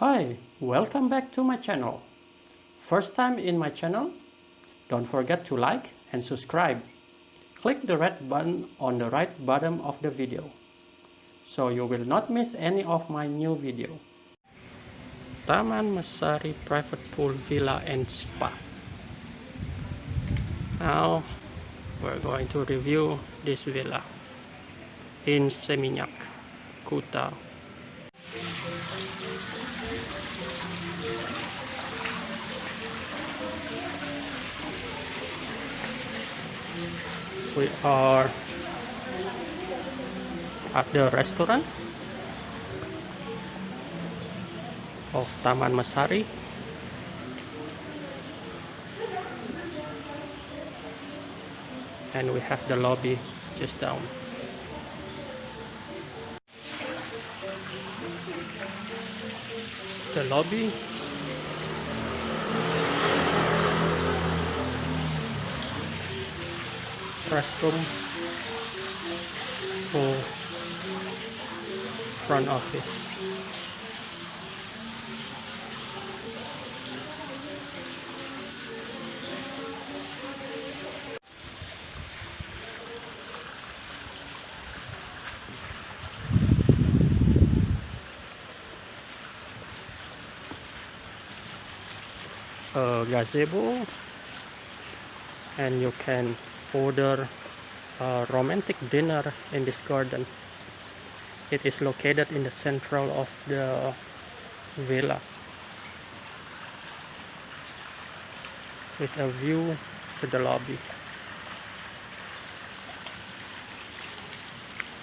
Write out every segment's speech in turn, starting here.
Hi, welcome back to my channel. First time in my channel? Don't forget to like and subscribe. Click the red button on the right bottom of the video so you will not miss any of my new video. Taman Masari Private Pool Villa and Spa. Now we're going to review this villa in Seminyak, Kuta. We are at the restaurant of Taman Masari and we have the lobby just down. The lobby restroom for front office. A gazebo. And you can order a romantic dinner in this garden. It is located in the central of the villa. With a view to the lobby.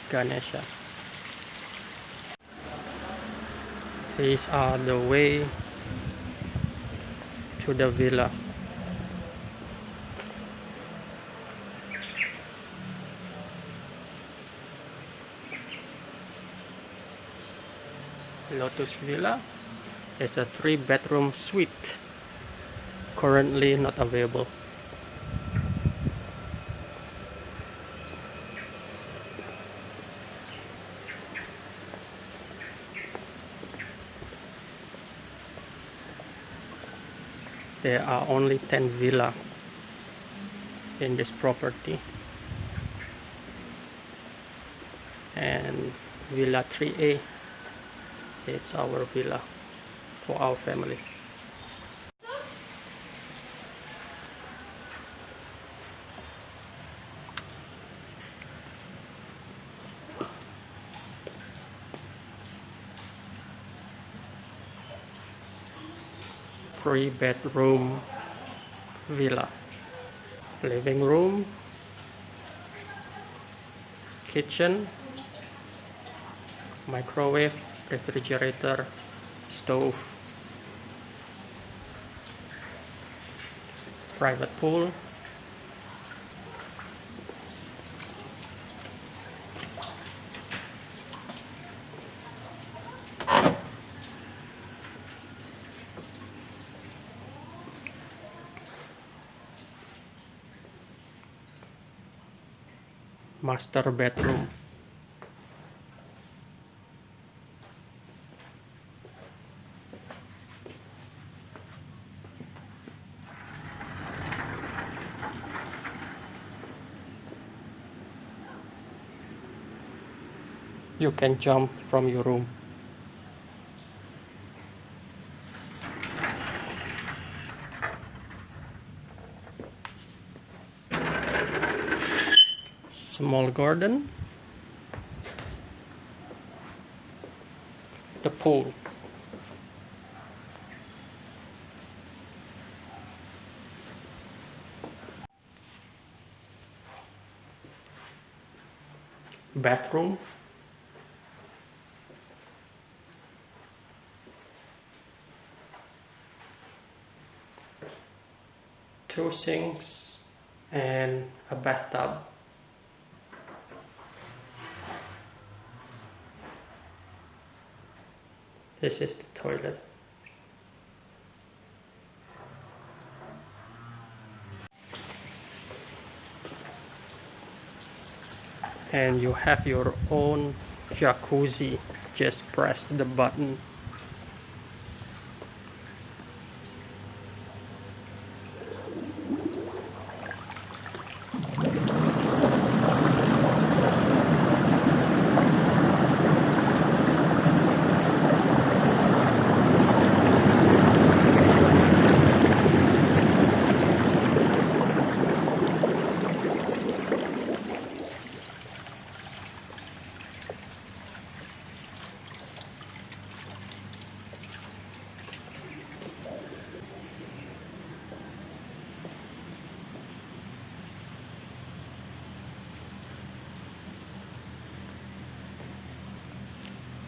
Ganesha. These are the way to the villa Lotus Villa. Is a three bedroom suite currently not available. There are only 10 villa in this property. And villa 3a it's our villa for our family. Three bedroom villa. Living room kitchen microwave refrigerator stove private pool. Master bedroom you can jump from your room. Small garden. The pool. Bathroom two sinks and a bathtub. This is the toilet. And you have your own jacuzzi. Just press the button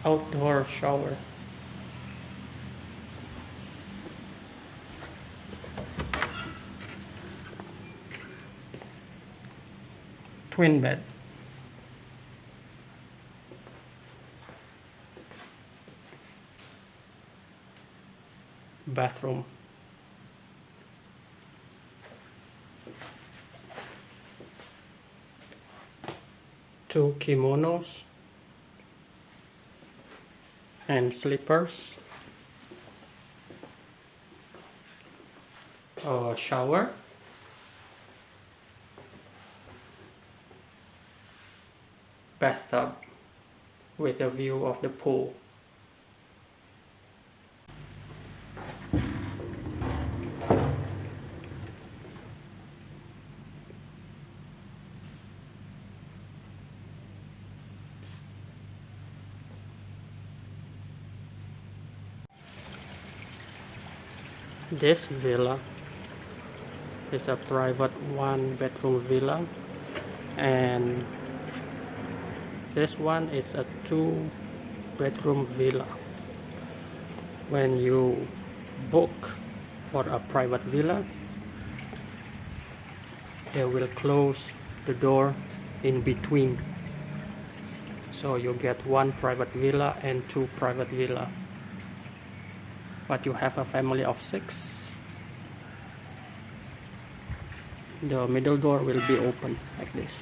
outdoor shower. Twin bed. Bathroom. Two kimonos and slippers. A shower. Bathtub with a view of the pool this villa is a private one bedroom villa. And this one is a two bedroom villa. When you book for a private villa they will close the door in between. So you get one private villa and two private villa but you have a family of six. The middle door will be open like this